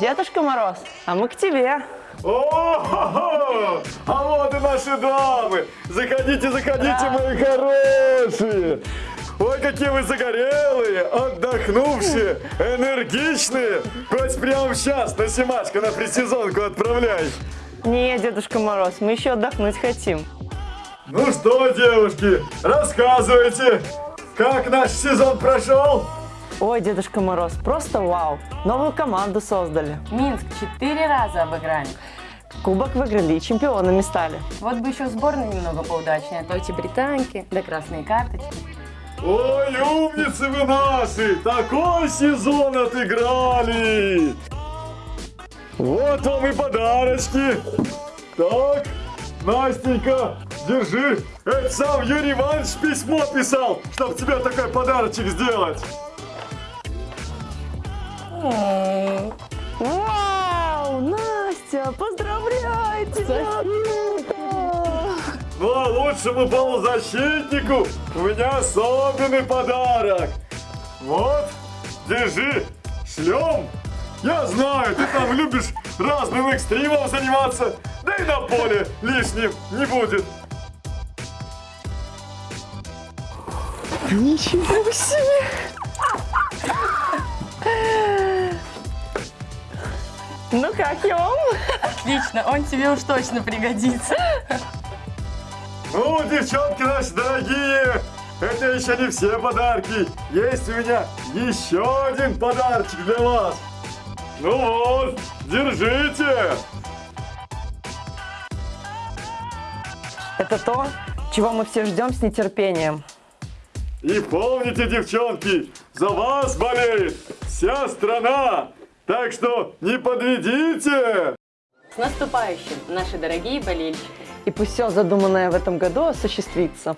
Дедушка Мороз, а мы к тебе. О, а вот и наши дамы! Заходите, заходите, мои хорошие! Ой, какие вы загорелые, отдохнувшие, энергичные! Хоть прямо сейчас на Симашко на предсезонку отправляй! Не, Дедушка Мороз, мы еще отдохнуть хотим. Ну что, девушки, рассказывайте, как наш сезон прошел? Ой, Дедушка Мороз, просто вау. Новую команду создали. Минск четыре раза обыграли. Кубок выиграли и чемпионами стали. Вот бы еще сборная немного поудачнее, а то эти британки, да красные карточки. Ой, умницы вы наши! Такой сезон отыграли! Вот вам и подарочки! Так, Настенька, держи! Это сам Юрий Иванович письмо писал, чтобы тебе такой подарочек сделать! Вау, Настя, поздравляю тебя! Ну а лучшему полузащитнику у меня особенный подарок! Вот, держи, шлем! Я знаю, ты там любишь разным экстримом заниматься, да и на поле лишним не будет. Ничего себе! Ну как, Йом? Отлично, он тебе уж точно пригодится. Ну, девчонки наши дорогие, это еще не все подарки. Есть у меня еще один подарочек для вас. Ну вот, держите. Это то, чего мы все ждем с нетерпением. И помните, девчонки, за вас болеет вся страна. Так что не подведите. С наступающим, наши дорогие болельщики. И пусть все задуманное в этом году осуществится.